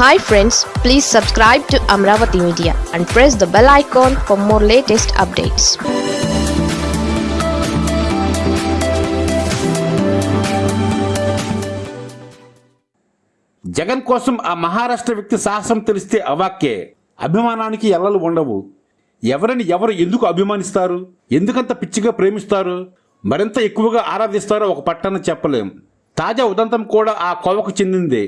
Hi friends please subscribe to Amaravati media and press the bell icon for more latest updates Jagan కోసం ఆ మహారాష్ట్ర వ్యక్తి సాహసం తెలిస్తే అవాక్కే. అభిమానానికి ఎల్లలు ఉండవు. ఎవరిని ఎవరు ఎందుకు అభిమానిస్తారు? ఎందుకంత పిచ్చిగా ప్రేమిస్తారు? మరింత ఎక్కువగా ఆరాధిస్తారో ఒక పట్టణ చెప్పలేం. తాజా ఉదంతం కూడా ఆ కోవకు చెందిందే.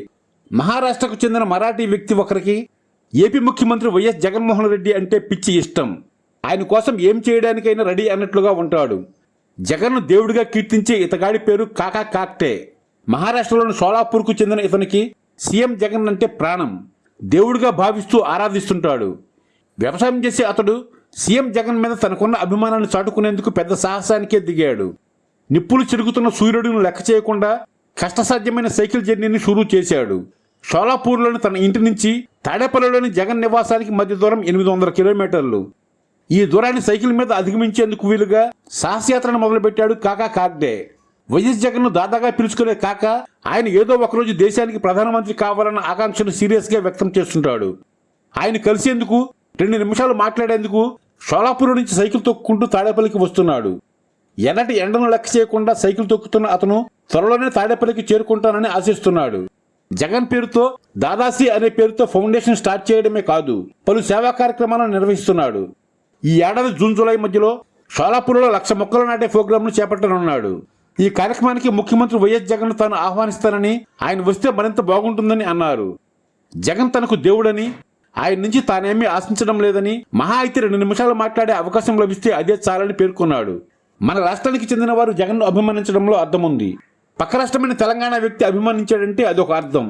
మహారాష్ట్రకు చెందిన మరాఠీ వ్యక్తి ఒకరికి ఏపీ ముఖ్యమంత్రి వైఎస్ జగన్మోహన్ రెడ్డి అంటే పిచ్చి ఇష్టం. ఆయన కోసం ఏం చేయడానికైనా రెడీ అన్నట్లుగా ఉంటాడు. జగన్ను దేవుడిగా కీర్తించే ఇతగాడి పేరు కాకా కాక్టే. మహారాష్ట్రలోని సోలాపూర్కు చెందిన ఇతనికి సీఎం జగన్ అంటే ప్రాణం. దేవుడిగా భావిస్తూ ఆరాధిస్తుంటాడు. వ్యవసాయం చేసే అతడు సీఎం జగన్ మీద తనకున్న అభిమానాన్ని చాటుకునేందుకు పెద్ద సాహసానికే దిగాడు. నిప్పులు చిరుగుతున్న సూర్యుడిని లెక్క చేయకుండా కష్టసాధ్యమైన సైకిల్ జర్నీని షురూ చేశాడు. షోలాపూర్లోని తన ఇంటి నుంచి తాడేపల్లిలోని జగన్ నివాసానికి మధ్య దూరం ఎనిమిది వందల కిలోమీటర్లు. ఈ దూరాన్ని సైకిల్ మీద అధిగమించేందుకు వీలుగా సాహసయాత్రను మొదలుపెట్టాడు కాకా కాగ్డే. వైఎస్ జగన్ను దాదాగా పిలుచుకునే కాక ఆయన ఏదో ఒకరోజు దేశానికి ప్రధానమంత్రి కావాలన్న ఆకాంక్షను సీరియస్గా వ్యక్తం చేస్తుంటాడు. ఆయన కలిసేందుకు రెండు నిమిషాలు మాట్లాడేందుకు షోలాపూర్ నుంచి సైకిల్ తొక్కుంటూ తాడేపల్లికి వస్తున్నాడు. ఎన్నటి ఎండను లెక్క చేయకుండా సైకిల్ తొక్కుతున్న అతను త్వరలోనే తాడేపల్లికి చేరుకుంటానని ఆశిస్తున్నాడు. జగన్ పేరుతో దాదాసి అనే పేరుతో ఫౌండేషన్ స్టార్ట్ చేయడమే కాదు పలు సేవా కార్యక్రమాలను నిర్వహిస్తున్నాడు. ఈ ఏడాది జూన్ జూలై మధ్యలో షోలాపూర్లో లక్ష మొక్కలు నాటే ప్రోగ్రాంను చేపట్టనున్నాడు. ఈ కార్యక్రమానికి ముఖ్యమంత్రి వైఎస్ జగన్ తాను ఆహ్వానిస్తానని ఆయన వస్తే మరింత బాగుంటుందని అన్నారు. జగన్ తనకు దేవుడని ఆయన నుంచి తానేమీ ఆశించడం లేదని మహా అయితే రెండు నిమిషాలు మాట్లాడే అవకాశం లభిస్తే అదే చాలని పేర్కొన్నాడు. మన రాష్ట్రానికి చెందిన వారు జగన్ను అభిమానించడంలో అర్థం ఉంది పక్క రాష్ట్రమైన తెలంగాణ వ్యక్తి అభిమానించాడంటే అదొక అర్థం.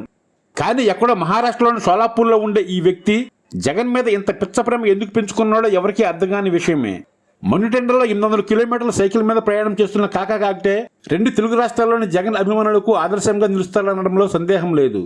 కానీ ఎక్కడో మహారాష్ట్రలోని సోలాపూర్లో ఉండే ఈ వ్యక్తి జగన్ మీద ఇంత పిచ్చ ప్రేమ ఎందుకు పెంచుకున్నాడో ఎవరికీ అర్థం కాని విషయమే. మన్నుటెండలో ఎనిమిది వందల కిలోమీటర్ల సైకిల్ మీద ప్రయాణం చేస్తున్న కాకా కాకటే రెండు తెలుగు రాష్ట్రాల్లోని జగన్ అభిమానులకు ఆదర్శంగా నిలుస్తారనడంలో సందేహం లేదు.